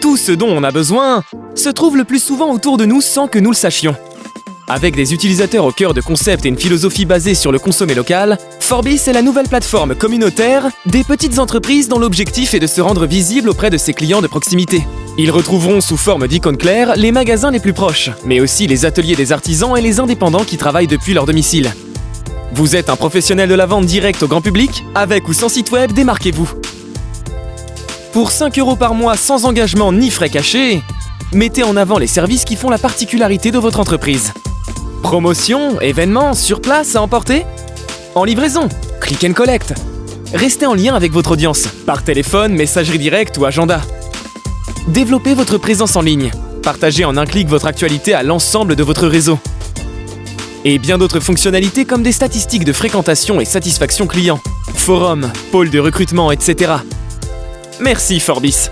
Tout ce dont on a besoin se trouve le plus souvent autour de nous sans que nous le sachions. Avec des utilisateurs au cœur de concepts et une philosophie basée sur le consommé local, Forbis est la nouvelle plateforme communautaire des petites entreprises dont l'objectif est de se rendre visible auprès de ses clients de proximité. Ils retrouveront sous forme d'icônes claires les magasins les plus proches, mais aussi les ateliers des artisans et les indépendants qui travaillent depuis leur domicile. Vous êtes un professionnel de la vente directe au grand public Avec ou sans site web, démarquez-vous pour 5 euros par mois sans engagement ni frais cachés, mettez en avant les services qui font la particularité de votre entreprise. Promotion, événements, sur place à emporter? En livraison, click and collect. Restez en lien avec votre audience, par téléphone, messagerie directe ou agenda. Développez votre présence en ligne. Partagez en un clic votre actualité à l'ensemble de votre réseau. Et bien d'autres fonctionnalités comme des statistiques de fréquentation et satisfaction client, forum, pôle de recrutement, etc. Merci Forbis